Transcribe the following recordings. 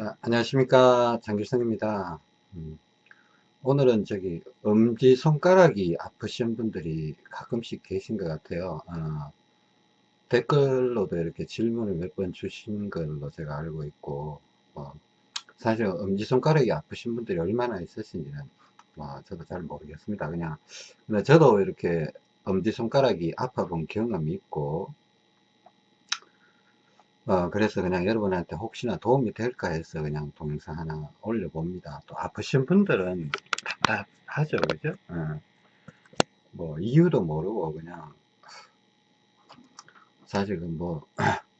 자, 안녕하십니까. 장길성입니다. 음, 오늘은 저기 엄지 손가락이 아프신 분들이 가끔씩 계신 것 같아요. 어, 댓글로도 이렇게 질문을 몇 번 주신 걸로 제가 알고 있고, 어, 사실 엄지 손가락이 아프신 분들이 얼마나 있으신지는 뭐 저도 잘 모르겠습니다. 그냥, 근데 저도 이렇게 엄지 손가락이 아파 본 경험이 있고, 어, 그래서 그냥 여러분한테 혹시나 도움이 될까 해서 그냥 동영상 하나 올려봅니다. 또 아프신 분들은 답답하죠, 그죠? 어, 뭐, 이유도 모르고 그냥, 사실 뭐,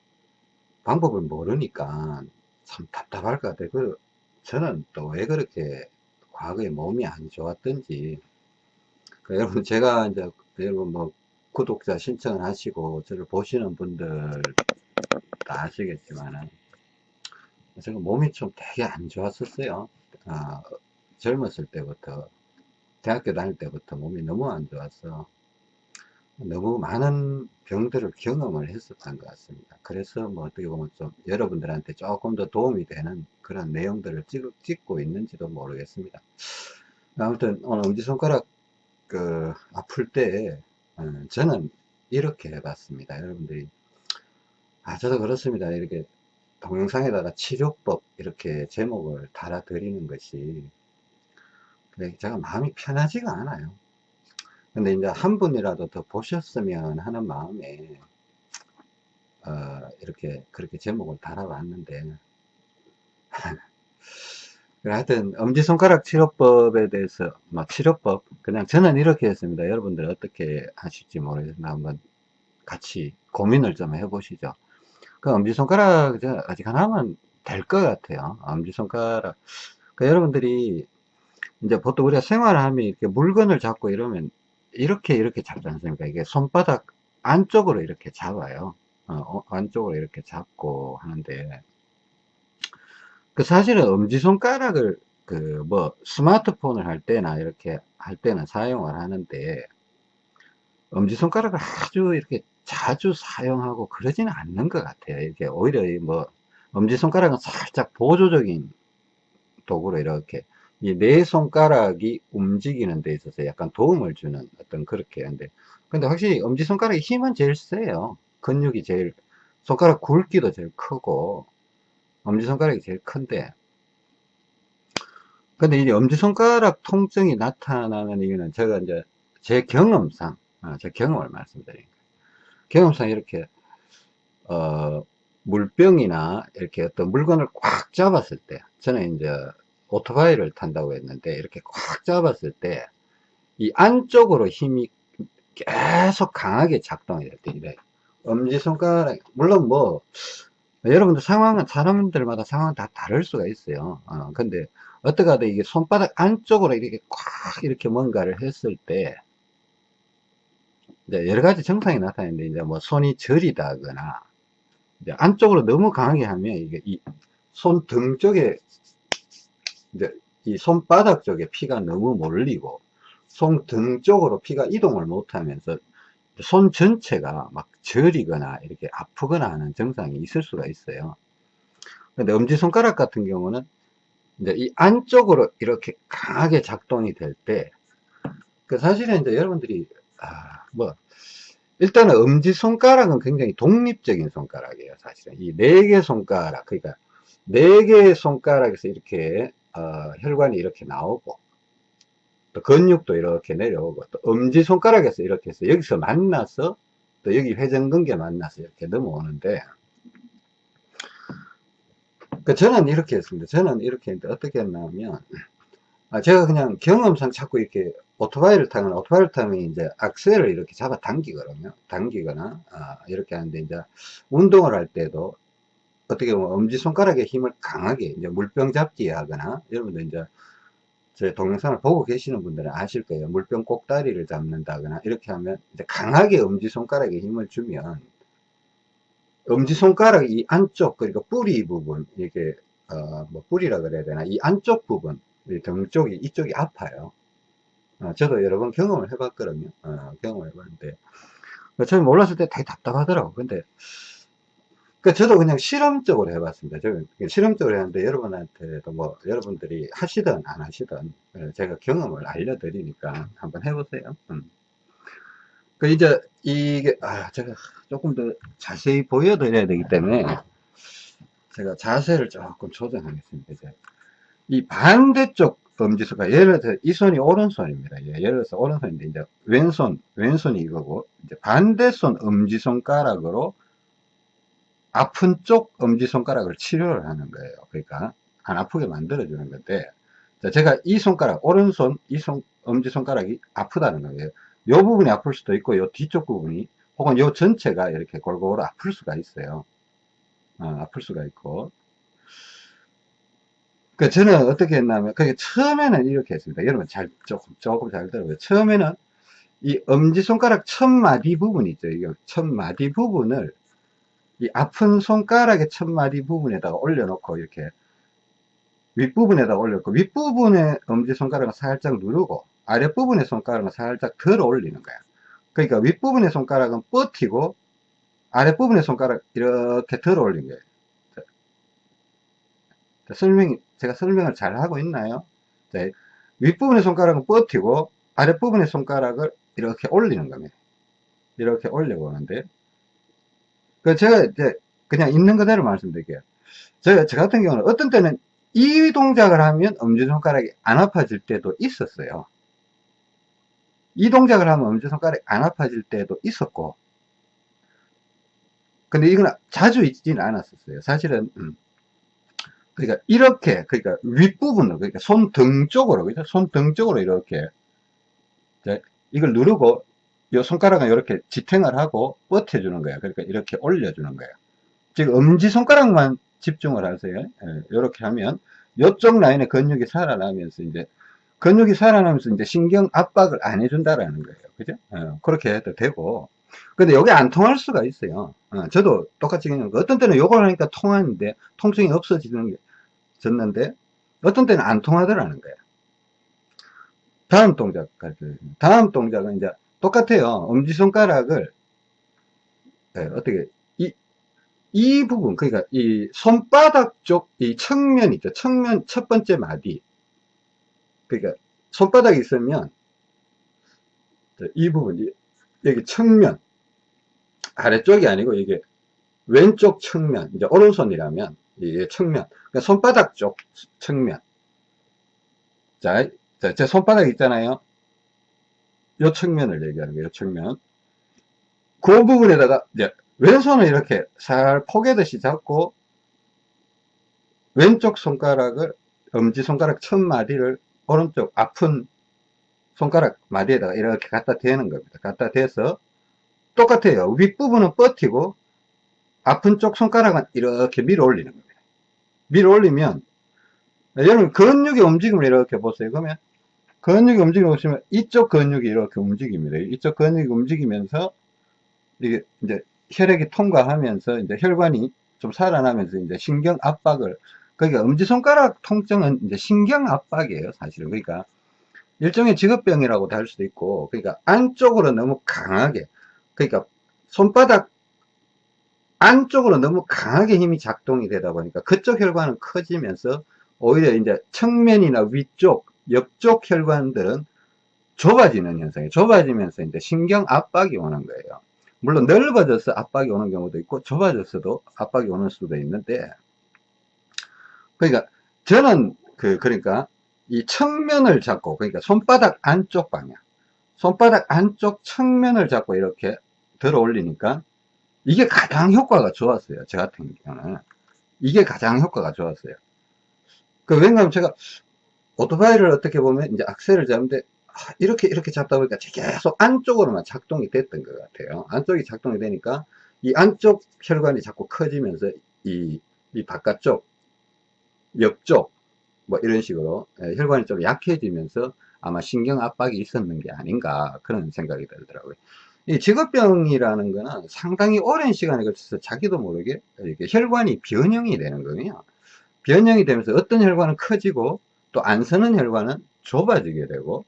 방법을 모르니까 참 답답할 것 같아요. 그, 저는 또 왜 그렇게 과거에 몸이 안 좋았던지, 그 여러분, 제가 이제, 여러분 뭐, 구독자 신청을 하시고, 저를 보시는 분들 다 아시겠지만은 제가 몸이 좀 되게 안 좋았었어요. 아, 젊었을 때부터 대학교 다닐 때부터 몸이 너무 안 좋아서 너무 많은 병들을 경험을 했었던 것 같습니다. 그래서 뭐 어떻게 보면 좀 여러분들한테 조금 더 도움이 되는 그런 내용들을 찍, 찍고 있는지도 모르겠습니다. 아무튼 오늘 엄지손가락 그 아플 때 어, 저는 이렇게 해봤습니다. 여러분들이 아, 저도 그렇습니다. 이렇게 동영상에다가 치료법 이렇게 제목을 달아 드리는 것이 근데 제가 마음이 편하지가 않아요. 근데 이제 한 분이라도 더 보셨으면 하는 마음에 어, 이렇게 그렇게 제목을 달아봤는데 하여튼 엄지손가락 치료법에 대해서 뭐 치료법 그냥 저는 이렇게 했습니다. 여러분들 어떻게 하실지 모르겠으나 한번 같이 고민을 좀 해보시죠. 그 엄지손가락 아직 하나만 될 것 같아요. 엄지손가락. 그 여러분들이 이제 보통 우리가 생활을 하면 이렇게 물건을 잡고 이러면 이렇게 이렇게 잡지 않습니까? 이게 손바닥 안쪽으로 이렇게 잡아요. 어, 어 안쪽으로 이렇게 잡고 하는데 그 사실은 엄지손가락을 그 뭐 스마트폰을 할 때나 이렇게 할 때는 사용을 하는데 엄지손가락을 아주 이렇게 자주 사용하고 그러지는 않는 것 같아요. 이렇게 오히려 뭐 엄지손가락은 살짝 보조적인 도구로 이렇게 이 네 손가락이 움직이는 데 있어서 약간 도움을 주는 어떤 그렇게 하는데 근데 확실히 엄지손가락의 힘은 제일 세요. 근육이 제일 손가락 굵기도 제일 크고 엄지손가락이 제일 큰데 근데 이 엄지손가락 통증이 나타나는 이유는 제가 이제 제 경험상 아, 제 경험을 말씀드립니다. 경험상 이렇게 어, 물병이나 이렇게 어떤 물건을 꽉 잡았을 때 저는 이제 오토바이를 탄다고 했는데 이렇게 꽉 잡았을 때 이 안쪽으로 힘이 계속 강하게 작동이 될 때 이래. 엄지손가락 물론 뭐 여러분들 상황은 사람들마다 상황은 다 다를 수가 있어요. 어, 근데 어떻게 하든 이게 손바닥 안쪽으로 이렇게 꽉 이렇게 뭔가를 했을 때 이제 여러 가지 증상이 나타나는데 이제 뭐 손이 저리다거나 이제 안쪽으로 너무 강하게 하면 이게 이 손 등 쪽에 이제 이 손바닥 쪽에 피가 너무 몰리고 손 등 쪽으로 피가 이동을 못하면서 손 전체가 막 저리거나 이렇게 아프거나 하는 증상이 있을 수가 있어요. 근데 엄지손가락 같은 경우는 이제 이 안쪽으로 이렇게 강하게 작동이 될 때, 그 사실은 이제 여러분들이 아, 뭐, 일단은 엄지손가락은 굉장히 독립적인 손가락이에요, 사실은. 이 네 개 손가락, 그러니까 네 개의 손가락에서 이렇게, 어, 혈관이 이렇게 나오고, 또 근육도 이렇게 내려오고, 또 엄지손가락에서 이렇게 해서 여기서 만나서, 또 여기 회전근개 만나서 이렇게 넘어오는데, 그 저는 이렇게 했습니다. 저는 이렇게 했는데 어떻게 했냐면, 아, 제가 그냥 경험상 자꾸 이렇게 오토바이를 타거나 오토바이를 타면 이제 악셀을 이렇게 잡아 당기거든요. 당기거나 아, 이렇게 하는데 이제 운동을 할 때도 어떻게 보면 엄지손가락에 힘을 강하게 이제 물병 잡기 하거나 여러분들 이제 제 동영상을 보고 계시는 분들은 아실 거예요. 물병 꼭다리를 잡는다거나 이렇게 하면 이제 강하게 엄지손가락에 힘을 주면 엄지손가락 이 안쪽 그리고 뿌리 부분 이게 어 뭐 뿌리라 그래야 되나 이 안쪽 부분 등 쪽이 이쪽이 아파요. 어, 저도 여러 번 경험을 해봤거든요. 어, 경험을 해봤는데 처음에 몰랐을 때 되게 답답하더라고. 근데 그 저도 그냥 실험적으로 해봤습니다. 저 실험적으로 했는데 여러분한테도 뭐 여러분들이 하시든 안 하시든 어, 제가 경험을 알려드리니까 한번 해보세요. 음. 그 이제 이게 아 제가 조금 더 자세히 보여드려야 되기 때문에 제가 자세를 조금 조정하겠습니다. 이제 이 반대쪽 엄지손가락 예를 들어 이 손이 오른손입니다. 예, 예를 들어서 오른손인데 이제 왼손 왼손이 이거고 이제 반대손 엄지손가락으로 아픈 쪽 엄지손가락을 치료를 하는 거예요. 그러니까 안 아프게 만들어 주는 건데 제가 이 손가락 오른손 이 손 엄지손가락이 아프다는 거예요. 이 부분이 아플 수도 있고 이 뒤쪽 부분이 혹은 이 전체가 이렇게 골고루 아플 수가 있어요. 어, 아플 수가 있고 그 저는 어떻게 했냐면 그게 처음에는 이렇게 했습니다. 여러분 잘 조금 조금 잘 들어보세요. 처음에는 이 엄지 손가락 첫 마디 부분 있죠. 첫 마디 부분을 이 아픈 손가락의 첫 마디 부분에다가 올려놓고 이렇게 윗부분에다 올렸고 윗부분에 엄지손가락을 살짝 누르고 아랫부분의 손가락을 살짝 들어 올리는 거야. 그러니까 윗부분의 손가락은 뻗히고 아랫부분의 손가락 이렇게 들어 올린 거예요. 설명, 제가 설명을 잘 하고 있나요? 네. 윗부분의 손가락은 뻗히고 아랫부분의 손가락을 이렇게 올리는 겁니다. 이렇게 올려보는데, 그 제가 이제 그냥 있는 그대로 말씀드릴게요. 제가, 저 같은 경우는 어떤 때는 이 동작을 하면 엄지손가락이 안 아파질 때도 있었어요. 이 동작을 하면 엄지손가락이 안 아파질 때도 있었고, 근데 이건 자주 있지는 않았었어요. 사실은, 음, 그러니까 이렇게 그러니까 윗부분으로 그러니까 손등 쪽으로 그죠? 손등 쪽으로 이렇게. 이걸 누르고 이 손가락은 이렇게 지탱을 하고 버텨주는 거야. 그러니까 이렇게 올려주는 거야. 지금 엄지손가락만 집중을 하세요. 이렇게 예, 하면 이쪽 라인의 근육이 살아나면서 이제 근육이 살아나면서 이제 신경 압박을 안 해준다라는 거예요. 그죠? 예, 그렇게 해도 되고. 근데 여기 안 통할 수가 있어요. 어, 저도 똑같이 그냥 어떤 때는 요걸 하니까 통하는데 통증이 없어지는 게 졌는데 어떤 때는 안 통하더라는 거예요. 다음 동작 가르쳐드립니다. 다음 동작은 이제 똑같아요. 엄지손가락을 네, 어떻게 이, 이 부분 그러니까 이 손바닥 쪽 이 측면 있죠. 측면 첫 번째 마디 그러니까 손바닥이 있으면 이 부분 여기 측면 아래쪽이 아니고 이게 왼쪽 측면 이제 오른손이라면 이게 측면. 그러니까 손바닥 쪽 측면. 자, 제 손바닥 있잖아요. 요 측면을 얘기하는 거예요 측면. 그 부분에다가 이제 왼손을 이렇게 살 포개듯이 잡고 왼쪽 손가락을 엄지손가락 첫 마디를 오른쪽 아픈 손가락 마디에다가 이렇게 갖다 대는 겁니다. 갖다 대서 똑같아요. 윗부분은 뻗히고 아픈 쪽 손가락은 이렇게 밀어 올리는 겁니다 밀어 올리면 여러분 근육의 움직임을 이렇게 보세요. 그러면 근육이 움직임을 보시면 이쪽 근육이 이렇게 움직입니다. 이쪽 근육이 움직이면서 이게 이제 혈액이 통과하면서 이제 혈관이 좀 살아나면서 이제 신경 압박을 그러니까 엄지손가락 통증은 이제 신경 압박이에요 사실은. 그러니까 일종의 직업병이라고도 할 수도 있고 그러니까 안쪽으로 너무 강하게 그러니까 손바닥 안쪽으로 너무 강하게 힘이 작동이 되다 보니까 그쪽 혈관은 커지면서 오히려 이제 측면이나 위쪽, 옆쪽 혈관들은 좁아지는 현상이 좁아지면서 이제 신경 압박이 오는 거예요. 물론 넓어져서 압박이 오는 경우도 있고 좁아져서도 압박이 오는 수도 있는데 그러니까 저는 그 그러니까 이 측면을 잡고 그러니까 손바닥 안쪽 방향 손바닥 안쪽 측면을 잡고 이렇게 들어 올리니까 이게 가장 효과가 좋았어요. 저 같은 경우는. 이게 가장 효과가 좋았어요. 그, 왜냐하면 제가 오토바이를 어떻게 보면 이제 악셀을 잡는데 아, 이렇게 이렇게 잡다 보니까 계속 안쪽으로만 작동이 됐던 것 같아요. 안쪽이 작동이 되니까 이 안쪽 혈관이 자꾸 커지면서 이, 이 바깥쪽, 옆쪽, 뭐 이런 식으로 예, 혈관이 좀 약해지면서 아마 신경 압박이 있었는 게 아닌가 그런 생각이 들더라고요. 이 직업병이라는 거는 상당히 오랜 시간에 걸쳐서 자기도 모르게 이렇게 혈관이 변형이 되는 거예요. 변형이 되면서 어떤 혈관은 커지고 또 안 서는 혈관은 좁아지게 되고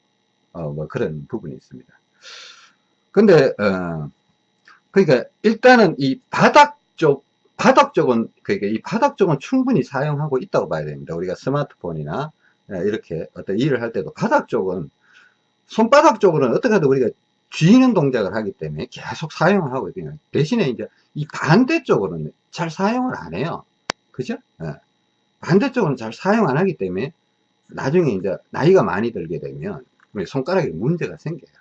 어, 뭐 그런 부분이 있습니다. 근데 어, 그러니까 일단은 이 바닥 쪽 바닥 쪽은, 그러니까 이 바닥 쪽은 충분히 사용하고 있다고 봐야 됩니다. 우리가 스마트폰이나 예, 이렇게 어떤 일을 할 때도 바닥 쪽은, 손바닥 쪽으로는 어떻게 하든 우리가 쥐는 동작을 하기 때문에 계속 사용을 하고 있거든요. 대신에 이제 이 반대쪽으로는 잘 사용을 안 해요. 그죠? 예. 반대쪽은 잘 사용 안 하기 때문에 나중에 이제 나이가 많이 들게 되면 손가락에 문제가 생겨요.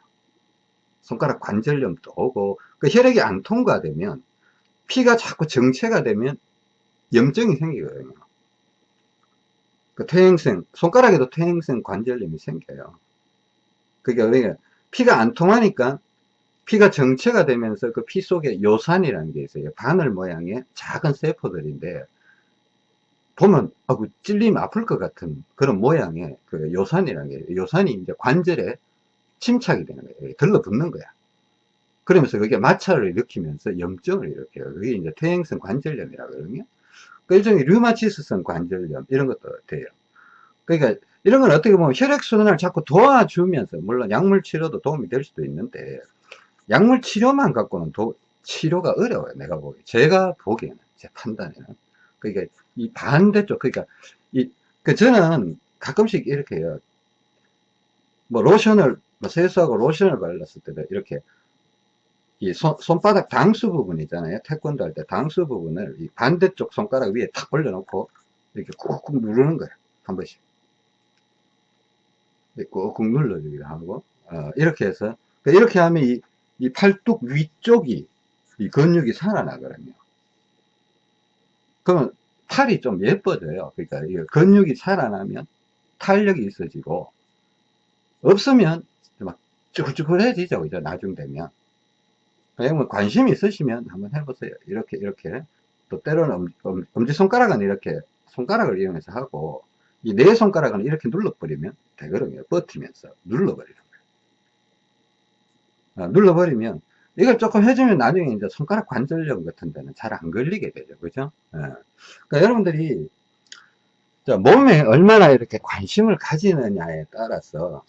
손가락 관절염도 오고 그 혈액이 안 통과되면 피가 자꾸 정체가 되면 염증이 생기거든요. 그 퇴행성 손가락에도 퇴행성 관절염이 생겨요. 그게 그러니까 피가 안 통하니까 피가 정체가 되면서 그 피 속에 요산이라는 게 있어요. 바늘 모양의 작은 세포들인데 보면 아, 그 찔리면 아플 것 같은 그런 모양의 그 요산이라는 게 요산이 이제 관절에 침착이 되는 거예요. 들러붙는 거야. 그러면서 그게 마찰을 일으키면서 염증을 일으켜요. 그게 이제 퇴행성 관절염이라 그러거든요. 그 일종의 류마티스성 관절염 이런 것도 돼요. 그러니까 이런 건 어떻게 보면 혈액순환을 자꾸 도와주면서 물론 약물 치료도 도움이 될 수도 있는데 약물 치료만 갖고는 도, 치료가 어려워요. 내가 보기 제가 보기에는 제 판단에는 그러니까 이 반대쪽 그러니까 이 그 저는 가끔씩 이렇게 해요. 뭐 로션을 뭐 세수하고 로션을 발랐을 때도 이렇게 이 손, 손바닥 당수 부분 있잖아요. 태권도 할 때 당수 부분을 이 반대쪽 손가락 위에 탁 올려놓고 이렇게 꾹꾹 누르는 거예요. 한 번씩. 꾹꾹 눌러주기도 하고, 어, 이렇게 해서, 이렇게 하면 이, 이 팔뚝 위쪽이, 이 근육이 살아나거든요. 그러면 팔이 좀 예뻐져요. 그러니까 이 근육이 살아나면 탄력이 있어지고, 없으면 막 쭈글쭈글해지죠. 이제 나중 되면. 그냥 관심이 있으시면 한번 해보세요. 이렇게, 이렇게. 또 때로는 엄, 엄지손가락은 이렇게 손가락을 이용해서 하고, 이 네 손가락은 이렇게 눌러버리면 되거든요. 버티면서 눌러버리는 거예요. 아, 눌러버리면 이걸 조금 해주면 나중에 이제 손가락 관절염 같은 데는 잘 안 걸리게 되죠. 그죠? 예. 그러니까 여러분들이 몸에 얼마나 이렇게 관심을 가지느냐에 따라서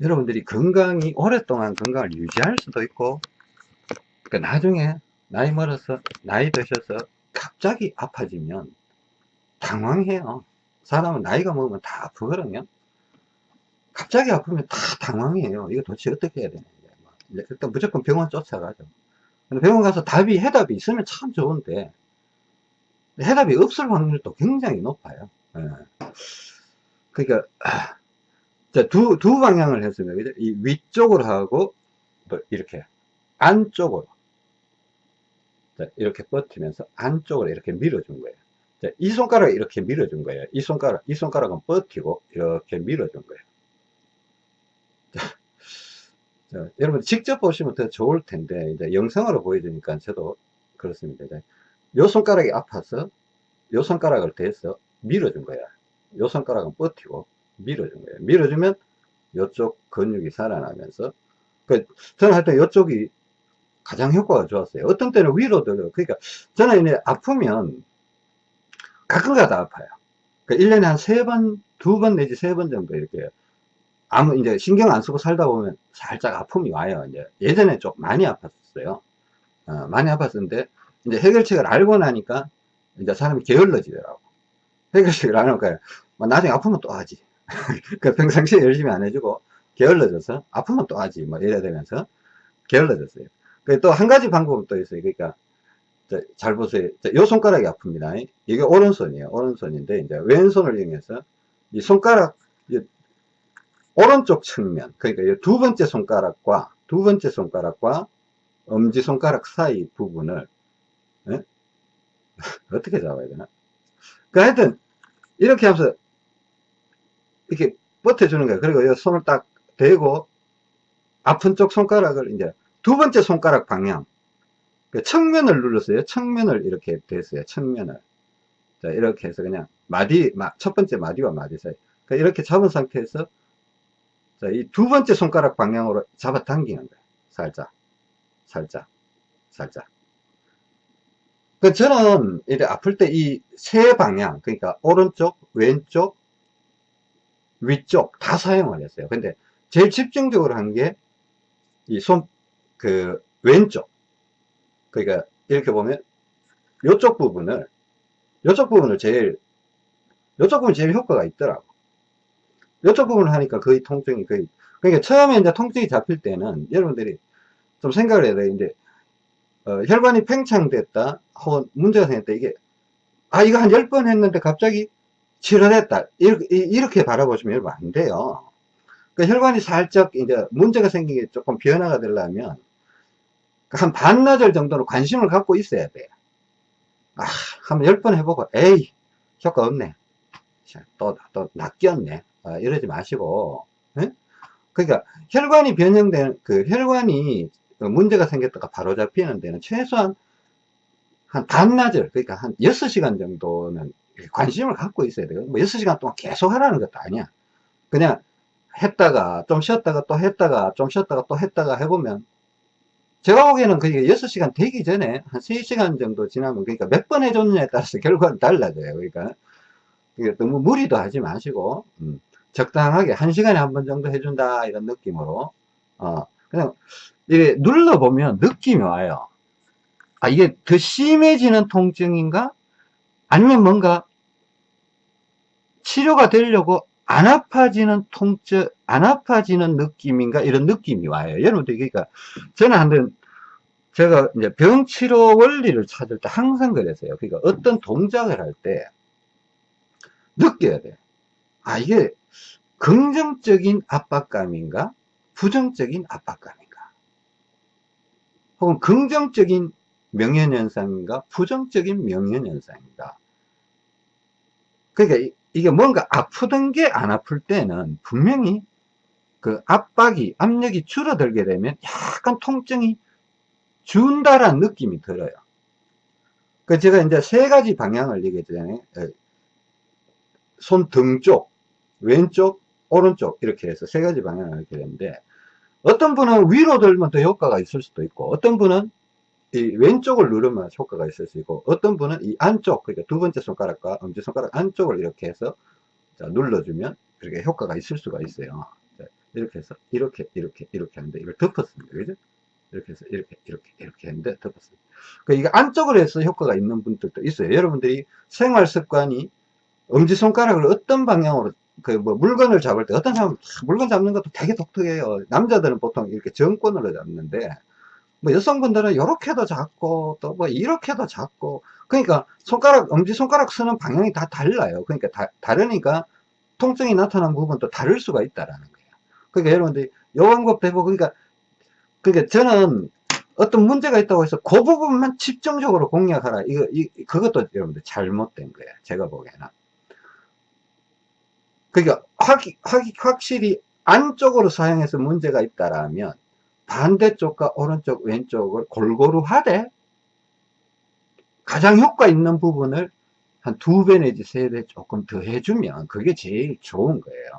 여러분들이 건강이 오랫동안 건강을 유지할 수도 있고 그 나중에 나이 멀어서 나이 드셔서 갑자기 아파지면 당황해요 사람은 나이가 먹으면 다 아프거든요 갑자기 아프면 다 당황해요 이거 도대체 어떻게 해야 되는데 일단 무조건 병원 쫓아가죠 병원 가서 답이 해답이 있으면 참 좋은데 해답이 없을 확률도 굉장히 높아요 예. 그러니까 자, 두, 두 방향을 했습니다. 이 위쪽으로 하고, 뭐 이렇게, 안쪽으로. 자, 이렇게 버티면서 안쪽으로 이렇게 밀어준 거예요. 자, 이 손가락을 이렇게 밀어준 거예요. 이 손가락, 이 손가락은 버티고, 이렇게 밀어준 거예요. 자, 자, 여러분 직접 보시면 더 좋을 텐데, 이제 영상으로 보여주니까 저도 그렇습니다. 이 손가락이 아파서, 이 손가락을 대서 밀어준 거야. 이 손가락은 버티고, 밀어준 거예요. 밀어주면 이쪽 근육이 살아나면서 그 저는 하여튼 이쪽이 가장 효과가 좋았어요. 어떤 때는 위로 들어요. 그러니까 저는 이제 아프면 가끔가다 아파요. 그 1년에 한 세 번, 두 번 내지 세 번 정도 이렇게 아무 이제 신경 안 쓰고 살다 보면 살짝 아픔이 와요. 이제 예전에 좀 많이 아팠어요. 어, 많이 아팠었는데 이제 해결책을 알고 나니까 이제 사람이 게을러지더라고. 해결책을 안 할까요? 뭐 나중에 아프면 또 하지. 그 평상시에 열심히 안 해주고 게을러져서 아프면 또 하지 뭐 이래야 되면서 게을러졌어요 그또한 가지 방법은 또 있어요 그러니까 잘 보세요 이 손가락이 아픕니다 이게 오른손이에요 오른손인데 이제 왼손을 이용해서 이 손가락 이 오른쪽 측면 그러니까 두 번째 손가락과 두 번째 손가락과 엄지 손가락 사이 부분을 예? 어떻게 잡아야 되나 그 하여튼 이렇게 하면서 이렇게 버텨주는 거예요. 그리고 손을 딱 대고 아픈 쪽 손가락을 이제 두 번째 손가락 방향 그 측면을 눌렀어요. 측면을 이렇게 됐어요. 측면을 자 이렇게 해서 그냥 마디 첫 번째 마디와 마디 사이 그러니까 이렇게 잡은 상태에서 자 이 두 번째 손가락 방향으로 잡아 당기는 거예요. 살짝 살짝 살짝 그 저는 이제 아플 때 이 세 방향 그러니까 오른쪽 왼쪽 위쪽 다 사용을 했어요. 근데 제일 집중적으로 한 게 이 손, 그 왼쪽. 그러니까 이렇게 보면 요쪽 부분을 요쪽 부분을 제일 요쪽 부분 제일 효과가 있더라고. 요쪽 부분을 하니까 거의 통증이 거의 그러니까 처음에 이제 통증이 잡힐 때는 여러분들이 좀 생각을 해야 돼 이제 어, 혈관이 팽창됐다 혹은 문제가 생겼다. 이게 아 이거 한 10번 했는데 갑자기 치료됐다. 이렇게, 이렇게 바라보시면 안 돼요. 그 혈관이 살짝 이제 문제가 생긴 게 조금 변화가 되려면 한 반나절 정도는 관심을 갖고 있어야 돼. 아, 한번 열번 해보고, 에이, 효과 없네. 또, 또, 낚였네. 아, 이러지 마시고, 에? 그러니까, 혈관이 변형된, 그, 혈관이 문제가 생겼다가 바로 잡히는 데는 최소한 한 반나절, 그러니까 한 6시간 정도는 관심을 갖고 있어야 돼요. 뭐 6시간 동안 계속 하라는 것도 아니야. 그냥 했다가, 좀 쉬었다가 또 했다가, 좀 쉬었다가 또 했다가 해보면 제가 보기에는 그게 6시간 되기 전에 한 3시간 정도 지나면 그러니까 몇 번 해줬느냐에 따라서 결과는 달라져요. 그러니까 너무 무리도 하지 마시고 음, 적당하게 1시간에 한 번 정도 해준다 이런 느낌으로 어, 그냥 이게 눌러보면 느낌이 와요. 아 이게 더 심해지는 통증인가? 아니면 뭔가 치료가 되려고 안 아파지는 통증, 안 아파지는 느낌인가? 이런 느낌이 와요. 여러분들, 그러니까, 저는 한번, 제가 이제 병치료 원리를 찾을 때 항상 그랬어요. 그러니까 어떤 동작을 할 때, 느껴야 돼. 아, 이게 긍정적인 압박감인가? 부정적인 압박감인가? 혹은 긍정적인 명현현상인가? 부정적인 명현현상인가? 그러니까 이게 뭔가 아프던 게 안 아플 때는 분명히 그 압박이, 압력이 줄어들게 되면 약간 통증이 준다라는 느낌이 들어요. 그 제가 이제 세 가지 방향을 얘기했잖아요. 손 등 쪽, 왼쪽, 오른쪽 이렇게 해서 세 가지 방향을 이렇게 되는데 어떤 분은 위로 들면 더 효과가 있을 수도 있고 어떤 분은 이 왼쪽을 누르면 효과가 있을 수 있고 어떤 분은 이 안쪽 그러니까 두 번째 손가락과 엄지손가락 안쪽을 이렇게 해서 자, 눌러주면 그렇게 효과가 있을 수가 있어요 자, 이렇게 해서 이렇게 이렇게 이렇게 하는데 이걸 덮었습니다. 그죠? 이렇게 해서 이렇게 이렇게 이렇게 했는데 덮었습니다. 그 이게 안쪽으로 해서 효과가 있는 분들도 있어요. 여러분들이 생활 습관이 엄지손가락을 어떤 방향으로 그 뭐 물건을 잡을 때 어떤 사람은 물건 잡는 것도 되게 독특해요. 남자들은 보통 이렇게 정권으로 잡는데 뭐 여성분들은 이렇게도 잡고 또 뭐 이렇게도 잡고 그러니까 손가락 엄지손가락 쓰는 방향이 다 달라요. 그러니까 다, 다르니까 통증이 나타난 부분도 다를 수가 있다라는 거예요 그러니까 여러분들이 요 방법도 해보고 그러니까 그러니까 저는 어떤 문제가 있다고 해서 그 부분만 집중적으로 공략하라 이거 이, 그것도 여러분들 잘못된 거예요 제가 보기에는 그러니까 확, 확, 확실히 안쪽으로 사용해서 문제가 있다라면 반대쪽과 오른쪽 왼쪽을 골고루 하되 가장 효과 있는 부분을 한 두 배 내지 세 배 조금 더 해주면 그게 제일 좋은 거예요.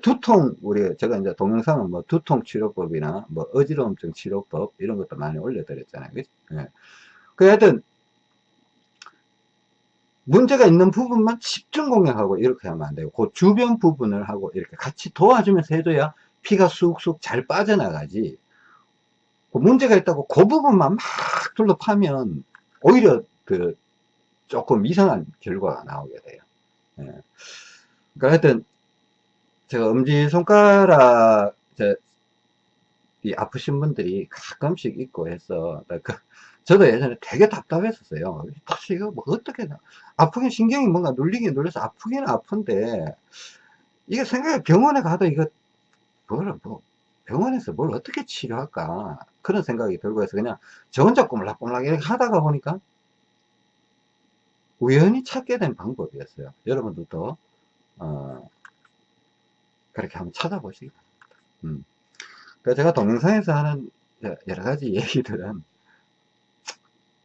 두통 우리 제가 이제 동영상은 뭐 두통 치료법이나 뭐 어지러움증 치료법 이런 것도 많이 올려드렸잖아요. 그죠? 예. 그 하여튼 문제가 있는 부분만 집중 공략하고 이렇게 하면 안 되고 그 주변 부분을 하고 이렇게 같이 도와주면서 해줘야 피가 쑥쑥 잘 빠져나가지 그 문제가 있다고 그 부분만 막 둘러 파면 오히려 그 조금 이상한 결과가 나오게 돼요 예. 그러니까 하여튼 제가 엄지손가락 이 아프신 분들이 가끔씩 있고 해서 그 저도 예전에 되게 답답했었어요. 도대체 이거 뭐 어떻게 아프긴 신경이 뭔가 눌리긴 눌려서 아프긴 아픈데 이게 생각해 병원에 가도 이거 뭘, 뭐, 병원에서 뭘 어떻게 치료할까? 그런 생각이 들고 해서 그냥 저 혼자 꼬물락꼬물락 이렇게 하다가 보니까 우연히 찾게 된 방법이었어요. 여러분들도 어, 그렇게 한번 찾아보시기 바랍니다 음. 제가 동영상에서 하는 여러 가지 얘기들은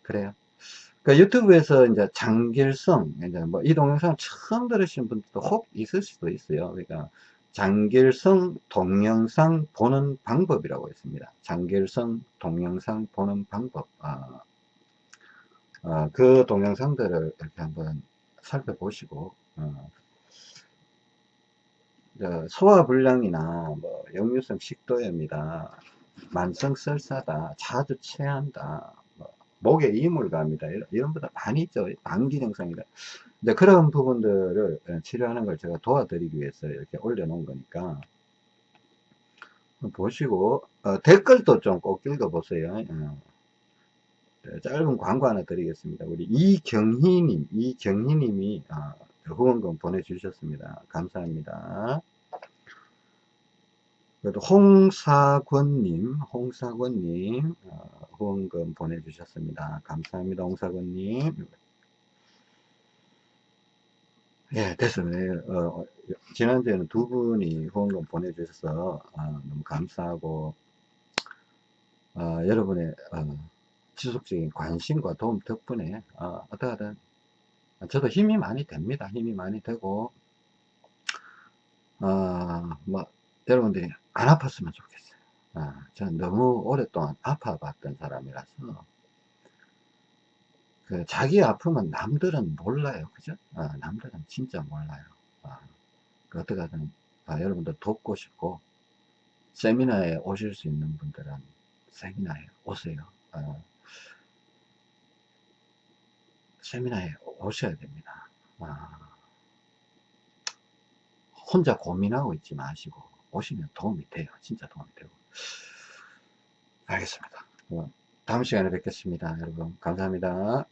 그래요 그러니까 유튜브에서 이제 장길성 이제 뭐 이 동영상 처음 들으신 분들도 혹 있을 수도 있어요 그러니까 장길성 동영상 보는 방법이라고 있습니다. 장길성 동영상 보는 방법. 아, 아, 그 동영상들을 이렇게 한번 살펴보시고, 어, 소화불량이나 뭐 역류성 식도염이다, 만성 설사다, 자주 체한다, 뭐 목에 이물감이다. 이런, 이런 보다 많이 있죠. 방기 증상이다. 이제 그런 부분들을 예, 치료하는 걸 제가 도와드리기 위해서 이렇게 올려놓은 거니까 보시고 어, 댓글도 좀 꼭 읽어보세요. 어. 네, 짧은 광고 하나 드리겠습니다. 우리 이경희님, 이경희님이 어, 후원금 보내주셨습니다. 감사합니다. 그래도 홍사권님, 홍사권님 어, 후원금 보내주셨습니다. 감사합니다. 홍사권님. 예, 됐어요. 어, 지난주에는 두 분이 후원금 보내주셔서 어, 너무 감사하고 어, 여러분의 어, 지속적인 관심과 도움 덕분에 어, 어떠하든 저도 힘이 많이 됩니다. 힘이 많이 되고 어, 뭐 여러분들이 안 아팠으면 좋겠어요. 어, 저는 너무 오랫동안 아파봤던 사람이라서 그 자기 아픔은 남들은 몰라요. 그죠? 어, 남들은 진짜 몰라요. 어, 그 어떻게든 어, 여러분들 돕고 싶고 세미나에 오실 수 있는 분들은 세미나에 오세요. 어, 세미나에 오셔야 됩니다. 어, 혼자 고민하고 있지 마시고 오시면 도움이 돼요. 진짜 도움이 되고. 알겠습니다. 어, 다음 시간에 뵙겠습니다. 여러분 감사합니다.